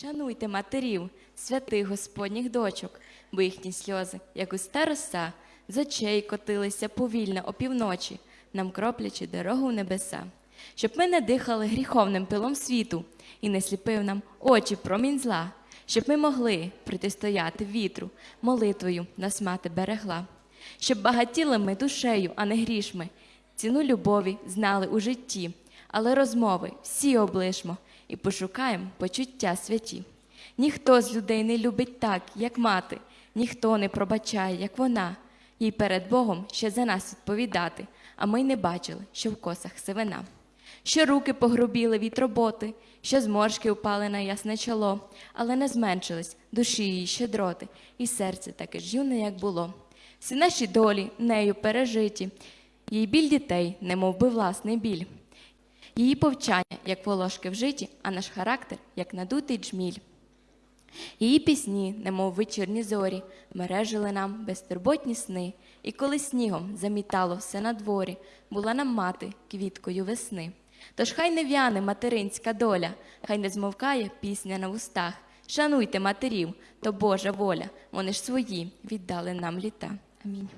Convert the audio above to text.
Шануйте матерів, святих Господніх дочок, бо їхні сльози, як густа роса, з очей котилися повільно опівночі, нам кроплячи дорогу в небеса. Щоб ми не дихали гріховним пилом світу і не сліпив нам очі промінь зла, щоб ми могли протистояти вітру, молитвою нас мати берегла, щоб багатіли ми душею, а не грішми, ціну любові знали у житті, але розмови всі облишмо і пошукаємо почуття святі. Ніхто з людей не любить так, як мати, ніхто не пробачає, як вона, їй перед Богом ще за нас відповідати, а ми й не бачили, що в косах сивина. Що руки погрубіли від роботи, що зморшки впали на ясне чоло, але не зменшились душі її щедроти, і серце таке ж юне, як було. Всі наші долі нею пережиті, їй біль дітей, немов би власний біль. Її повчання, як волошки в житі, а наш характер, як надутий джміль. Її пісні, немов вечірні зорі, мережили нам безтурботні сни, і коли снігом замітало все на дворі, була нам мати квіткою весни. Тож хай не в'яне материнська доля, хай не змовкає пісня на вустах. Шануйте матерів, то Божа воля, вони ж свої віддали нам літа. Амінь.